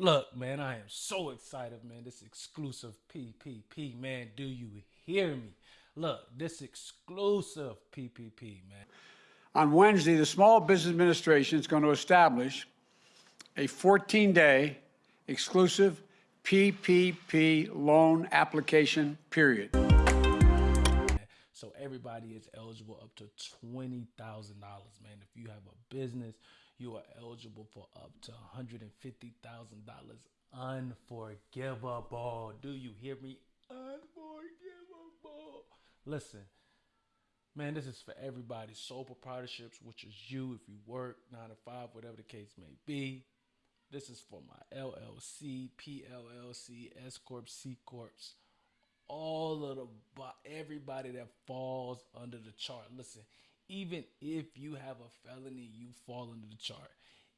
Look, man, I am so excited, man. This exclusive PPP, man. Do you hear me? Look, this exclusive PPP, man. On Wednesday, the Small Business Administration is going to establish a 14 day exclusive PPP loan application period. So everybody is eligible up to $20,000, man. If you have a business, you are eligible for up to $150,000 unforgivable. Do you hear me? Unforgivable. Listen, man, this is for everybody. Sole proprietorships, which is you if you work nine to five, whatever the case may be. This is for my LLC, PLLC, S Corp, C Corps, all of the everybody that falls under the chart. Listen, even if you have a felony, you fall under the chart.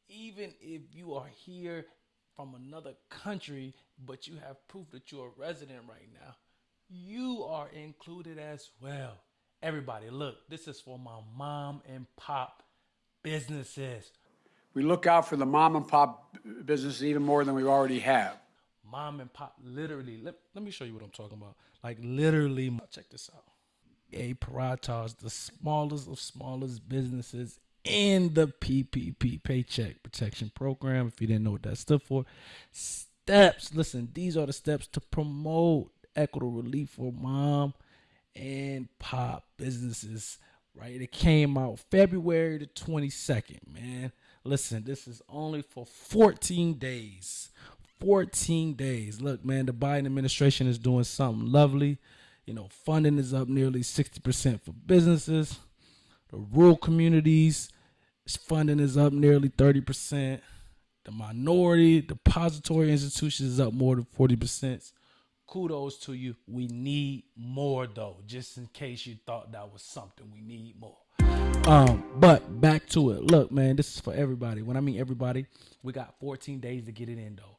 Even if you are here from another country, but you have proof that you're a resident right now, you are included as well. Everybody, look, this is for my mom and pop businesses. We look out for the mom and pop businesses even more than we already have. Mom and pop, literally, let, let me show you what I'm talking about. Like, literally, check this out. A Paratas, the smallest of smallest businesses in the PPP Paycheck Protection Program. If you didn't know what that stood for, steps. Listen, these are the steps to promote equitable relief for mom and pop businesses. Right? It came out February the 22nd, man. Listen, this is only for 14 days. 14 days. Look, man, the Biden administration is doing something lovely. You know, funding is up nearly 60% for businesses. The rural communities funding is up nearly 30%. The minority depository institutions is up more than 40%. Kudos to you. We need more though, just in case you thought that was something. We need more. Um, but back to it. Look, man, this is for everybody. When I mean everybody, we got 14 days to get it in though.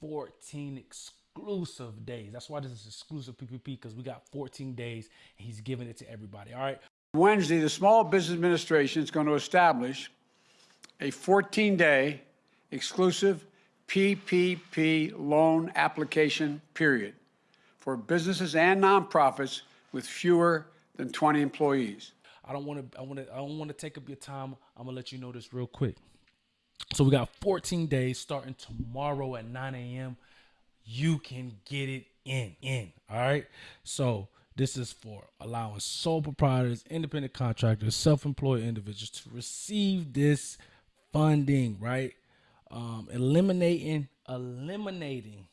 14 exclusive exclusive days. That's why this is exclusive PPP because we got 14 days and he's giving it to everybody. All right. Wednesday, the Small Business Administration is going to establish a 14 day exclusive PPP loan application period for businesses and nonprofits with fewer than 20 employees. I don't want to I want to I don't want to take up your time. I'm going to let you know this real quick. So we got 14 days starting tomorrow at 9 a.m you can get it in. In. All right. So this is for allowing sole proprietors, independent contractors, self-employed individuals to receive this funding, right? Um, eliminating, eliminating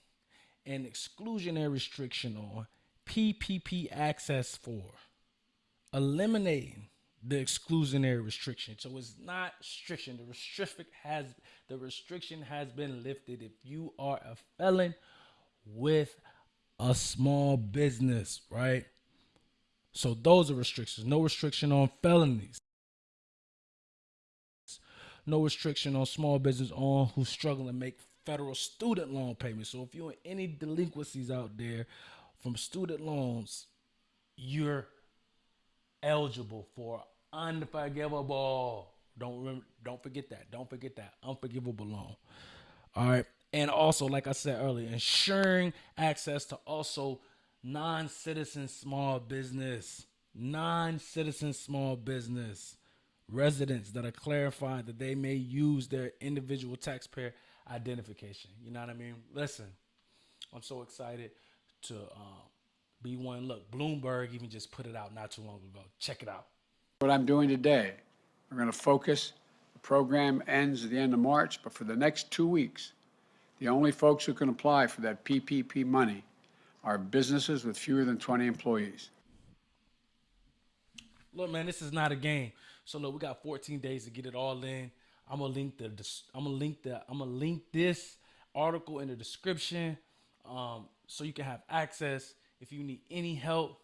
an exclusionary restriction on PPP access for eliminating the exclusionary restriction. So it's not restriction. The restriction has the restriction has been lifted. If you are a felon with a small business, right? So those are restrictions. No restriction on felonies. No restriction on small business on who's struggling to make federal student loan payments. So if you're in any delinquencies out there from student loans, you're eligible for unforgivable. Don't remember, don't forget that. Don't forget that unforgivable loan. All right and also like i said earlier ensuring access to also non-citizen small business non-citizen small business residents that are clarified that they may use their individual taxpayer identification. You know what i mean? Listen i'm so excited to um, be one. Look bloomberg even just put it out not too long ago. Check it out. What i'm doing today we're going to focus the program ends at the end of march but for the next two weeks the only folks who can apply for that PPP money are businesses with fewer than 20 employees. Look, man, this is not a game. So look, we got 14 days to get it all in. I'm gonna link the I'm gonna link the I'm gonna link this article in the description, um, so you can have access. If you need any help,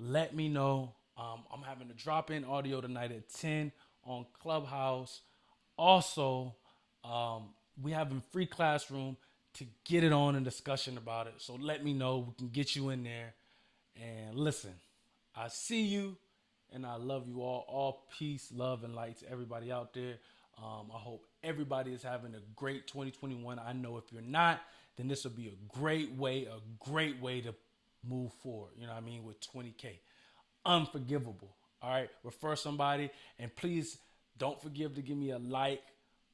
let me know. Um, I'm having a drop in audio tonight at 10 on Clubhouse. Also, um, we have a free classroom to get it on and discussion about it. So let me know. We can get you in there. And listen, I see you and I love you all. All peace, love, and light to everybody out there. Um, I hope everybody is having a great 2021. I know if you're not, then this will be a great way, a great way to move forward. You know what I mean? With 20K. Unforgivable. All right. Refer somebody and please don't forgive to give me a like,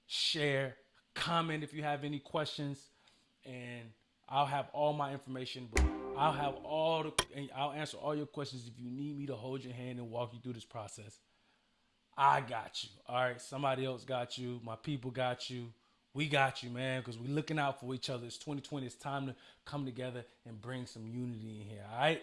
share, comment if you have any questions. And I'll have all my information, but I'll have all the, I'll answer all your questions if you need me to hold your hand and walk you through this process. I got you. All right. Somebody else got you. My people got you. We got you, man, because we're looking out for each other. It's 2020. It's time to come together and bring some unity in here. All right.